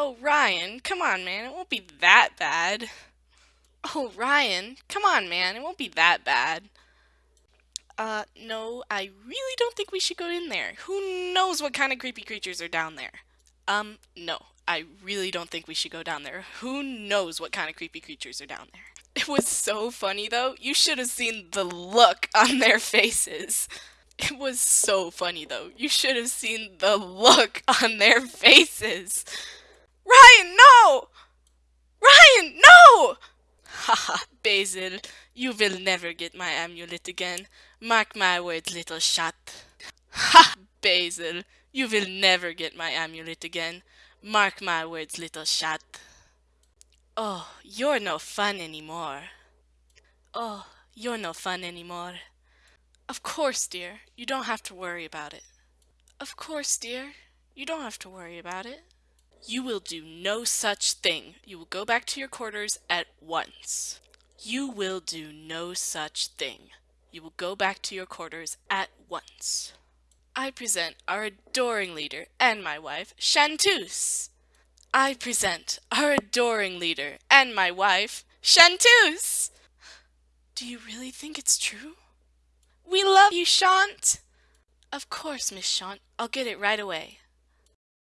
Oh, Ryan, come on, man. It won't be that bad. Oh, Ryan, come on, man. It won't be that bad. Uh, no, I really don't think we should go in there. Who knows what kind of creepy creatures are down there? Um, no, I really don't think we should go down there. Who knows what kind of creepy creatures are down there? It was so funny though. You should have seen the look on their faces. It was so funny though. You should have seen the look on their faces. Ryan, no! Ryan, no! Haha, Basil, you will never get my amulet again. Mark my words, little shot. Ha! Basil, you will never get my amulet again. Mark my words, little shot. Oh, you're no fun anymore. Oh, you're no fun anymore. Of course, dear, you don't have to worry about it. Of course, dear, you don't have to worry about it. You will do no such thing. You will go back to your quarters at once. You will do no such thing. You will go back to your quarters at once. I present our adoring leader and my wife, Chanteuse. I present our adoring leader and my wife, Chanteuse! Do you really think it's true? We love you, Shant! Of course, Miss Shant. I'll get it right away.